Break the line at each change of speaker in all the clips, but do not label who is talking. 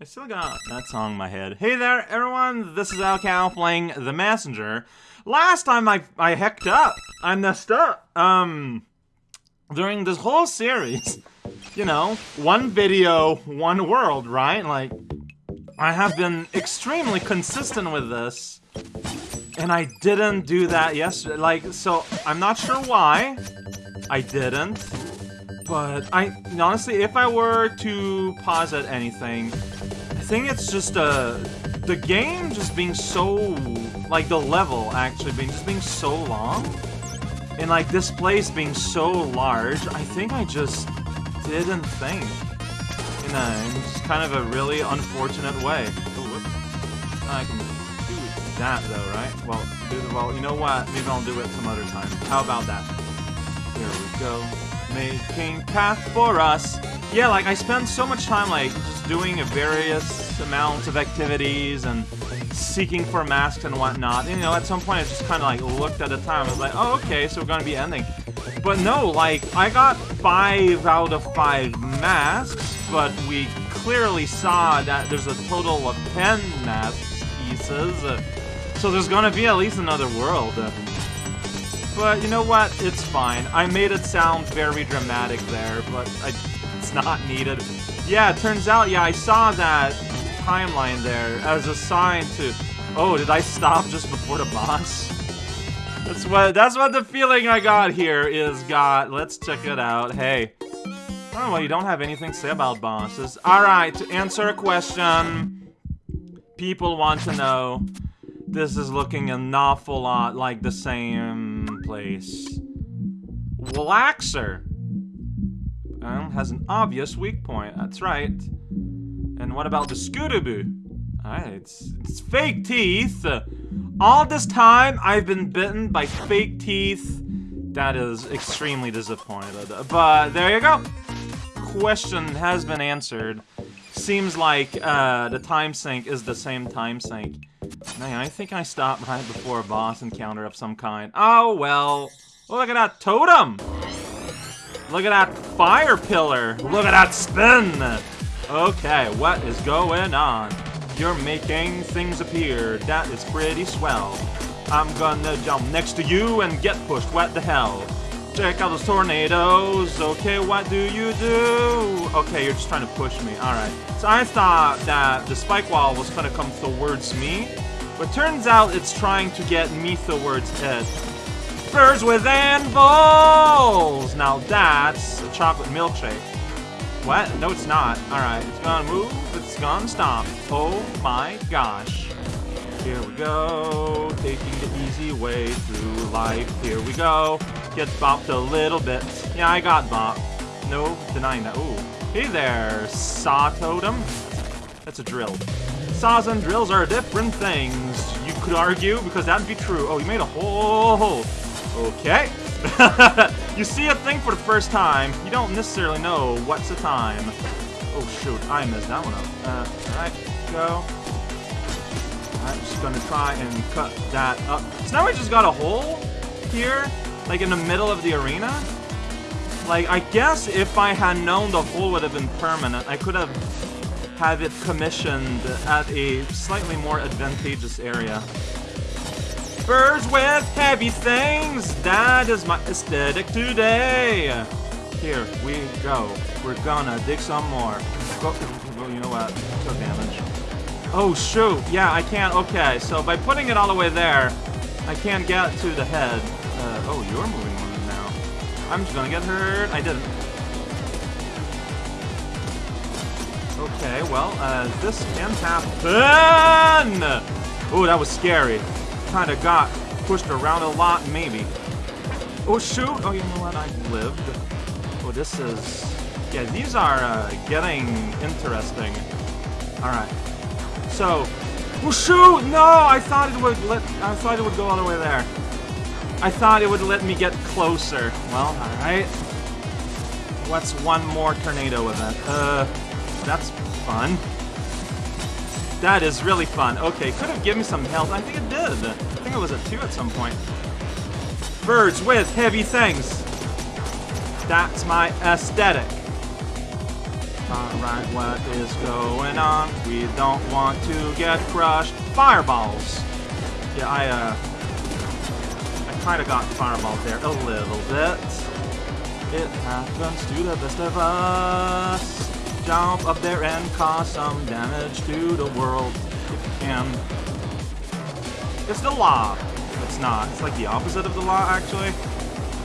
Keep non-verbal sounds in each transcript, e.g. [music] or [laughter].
I still got that song in my head. Hey there, everyone. This is raocow playing The Messenger. Last time I I hecked up, I messed up. Um, during this whole series, [laughs] you know, one video, one world, right? Like, I have been extremely consistent with this, and I didn't do that yesterday. Like, so I'm not sure why I didn't. But I honestly, if I were to posit anything, think it's just uh, the game just being so like the level actually being just being so long, and like this place being so large. I think I just didn't think in a just kind of a really unfortunate way. Oh. I can do that though, right? Well, do the well. You know what? Maybe I'll do it some other time. How about that? Here we go making path for us. Yeah, like I spend so much time like just doing various amounts of activities and seeking for masks and whatnot. And, you know, at some point I just kind of like looked at the time. I was like, oh, okay, so we're gonna be ending. But no, like I got five out of five masks, but we clearly saw that there's a total of ten masks pieces. Uh, so there's gonna be at least another world. Uh, but you know what? It's fine. I made it sound very dramatic there, but I, it's not needed. Yeah, turns out, yeah, I saw that timeline there as a sign to... Oh, did I stop just before the boss? That's what that's what the feeling I got here is got. Let's check it out. Hey. Oh, well, you don't have anything to say about bosses. Alright, to answer a question people want to know, this is looking an awful lot like the same place. Waxer has an obvious weak point. That's right. And what about the Skudaboo? Alright, it's, it's fake teeth. all this time, I've been bitten by fake teeth. That is extremely disappointed. But there you go. Question has been answered. Seems like uh, the time sink is the same time sink. Man, I think I stopped right before a boss encounter of some kind. Oh, well. Look at that totem! Look at that fire pillar! Look at that spin! Okay, what is going on? You're making things appear. That is pretty swell. I'm gonna jump next to you and get pushed. What the hell? Check out those tornadoes. Okay, what do you do? Okay, you're just trying to push me. Alright. So I thought that the spike wall was gonna come towards me, but turns out it's trying to get me towards it. With anvils! Now that's a chocolate milkshake. What? No, it's not. Alright, it's gonna move, it's gonna stop. Oh my gosh. Here we go, taking the easy way through life. Here we go. Gets bopped a little bit. Yeah, I got bopped. No denying that. Ooh. Hey there, saw totem. That's a drill. Saws and drills are different things, you could argue, because that'd be true. Oh, you made a hole. hole. Okay. [laughs] you see a thing for the first time, you don't necessarily know what's the time. Oh shoot, I messed that one up. Uh, alright, go. I'm just gonna try and cut that up. So now I just got a hole here, like in the middle of the arena. Like, I guess if I had known the hole would have been permanent, I could have had it commissioned at a slightly more advantageous area. Birds with heavy things! That is my aesthetic today! Here we go. We're gonna dig some more. Well, you know what? Took damage. Oh, shoot. Yeah, I can't. Okay, so by putting it all the way there, I can't get to the head. Uh, oh, you're moving on now. I'm just gonna get hurt. I didn't. Okay, well, uh, this can happen! Oh, that was scary. Kinda got pushed around a lot, maybe. Oh, shoot! Oh, you know what? I lived. Oh, this is... Yeah, these are uh, getting interesting. Alright. So... Oh, shoot! No! I thought it would let... I thought it would go all the way there. I thought it would let me get closer. Well, alright. What's one more tornado event? Uh... That's fun. That is really fun. Okay, could have given me some health. I think it did. I think it was a 2 at some point. Birds with heavy things. That's my aesthetic. Alright, what is going on? We don't want to get crushed. Fireballs! Yeah, I, uh... I kinda got fireballed there a little bit. It happens to the best of us. Jump up there and cause some damage to the world if you can. It's the law. It's not. It's like the opposite of the law, actually.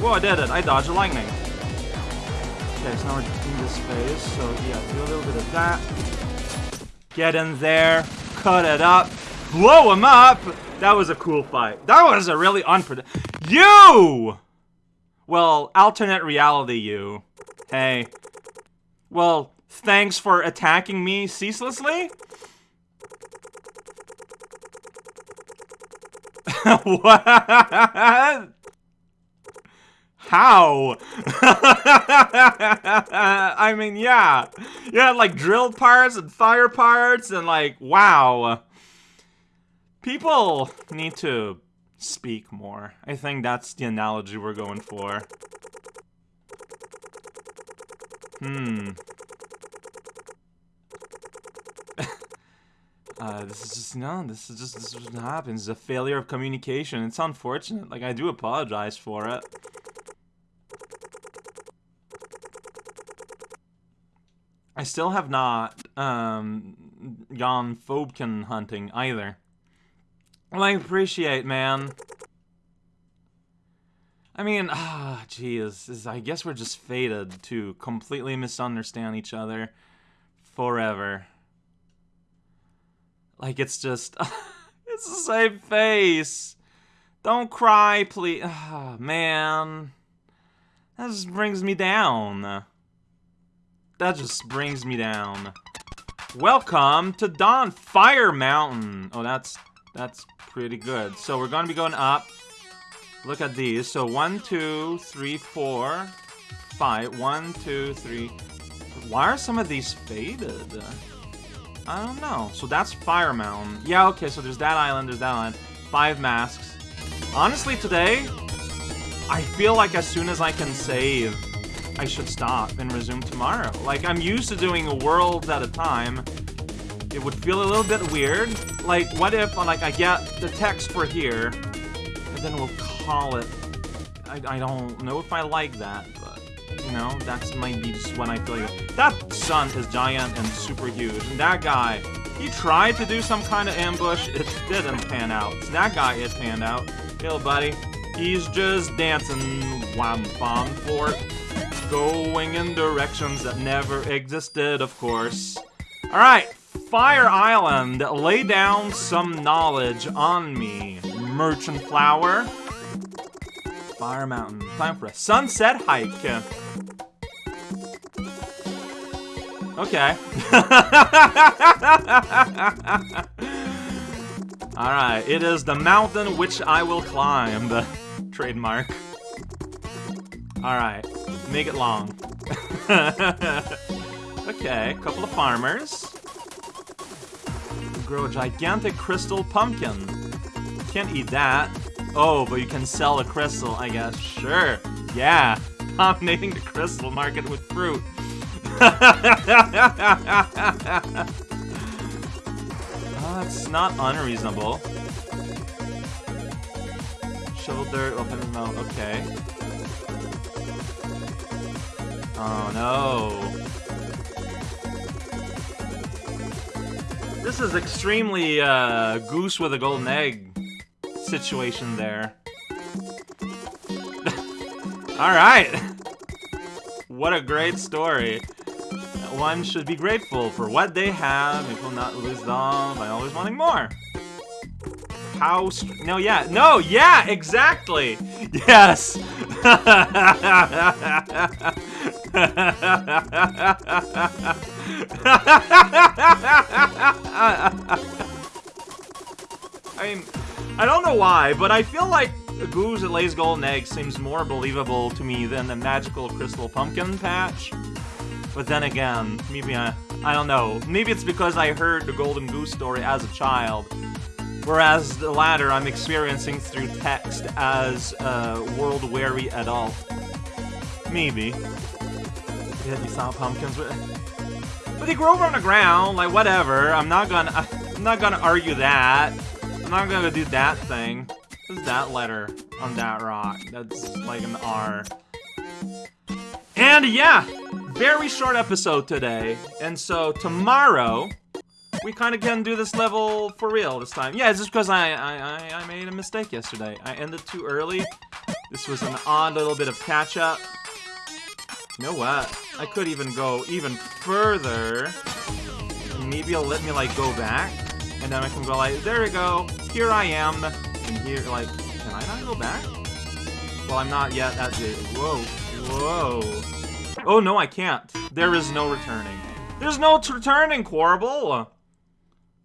Whoa, I did it. I dodged the lightning. Okay, so now we're in this phase, so yeah, do a little bit of that. Get in there, cut it up, blow him up! That was a cool fight. That was a really unpredictable- You! Well, alternate reality you. Hey. Well, thanks for attacking me ceaselessly? [laughs] what? How? [laughs] I mean, yeah. Yeah, like drill parts and fire parts and like, wow. People need to speak more. I think that's the analogy we're going for. Hmm. Uh, this is just, no, this is just, this is what happens. It's a failure of communication. It's unfortunate. Like, I do apologize for it. I still have not um, gone Phobekin hunting either. Well, I appreciate, man. I mean, [sighs] ah, jeez. I guess we're just fated to completely misunderstand each other forever. Like, it's just... [laughs] it's the same face! Don't cry, please. Ah, [sighs] man. That just brings me down. That just brings me down. Welcome to Dawn Fire Mountain. Oh, that's that's pretty good. So we're gonna be going up. Look at these. So one, two, three, four, five. One, two, three. Why are some of these faded? I don't know. So that's Fire Mountain. Yeah, okay, so there's that island, there's that island. Five masks. Honestly, today, I feel like as soon as I can save, I should stop and resume tomorrow. Like, I'm used to doing a world at a time. It would feel a little bit weird. Like, what if, like, I get the text for here, and then we'll call it... I, I don't know if I like that, but, you know, that's might be just when I feel like... That sun is giant and super huge, and that guy, he tried to do some kind of ambush, it didn't pan out. So that guy, it panned out. Hey, buddy. He's just dancing wham bomb for going in directions that never existed, of course. Alright, Fire Island, lay down some knowledge on me. Merchant Flower. Fire Mountain, time for a sunset hike. Okay. [laughs] Alright, it is the mountain which I will climb. The [laughs] trademark. Alright. Make it long. [laughs] okay, a couple of farmers. Grow a gigantic crystal pumpkin. Can't eat that. Oh, but you can sell a crystal, I guess. Sure. Yeah. [laughs] Dominating the crystal market with fruit. [laughs] That's not unreasonable. Shoulder, open mouth. Okay. Oh no. This is extremely uh, goose with a golden egg situation there. [laughs] Alright! [laughs] what a great story. One should be grateful for what they have and will not lose them by always wanting more. How No, yeah. No, yeah, exactly! Yes! [laughs] I mean, I don't know why, but I feel like a goose that lays golden eggs seems more believable to me than the magical crystal pumpkin patch. But then again, maybe I, I don't know. Maybe it's because I heard the golden goose story as a child, whereas the latter I'm experiencing through text as a world-weary adult. Maybe. Yeah, you saw pumpkins with But they grow on the ground, like whatever. I'm not gonna I'm not gonna argue that. I'm not gonna do that thing. What's that letter on that rock? That's like an R. And yeah, very short episode today. And so tomorrow, we kind of can do this level for real this time. Yeah, it's just because I, I, I, I made a mistake yesterday. I ended too early. This was an odd little bit of catch-up. You know what? I could even go even further. Maybe it'll let me, like, go back. And then I can go like, there we go. Here I am. And here, like, can I not go back? Well, I'm not yet at the... Whoa. Whoa. Oh, no, I can't. There is no returning. There's no returning, Quarble.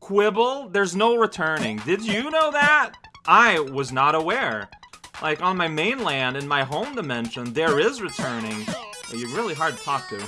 Quibble, there's no returning. Did you know that? I was not aware. Like, on my mainland, in my home dimension, there is returning. You're really hard to talk to.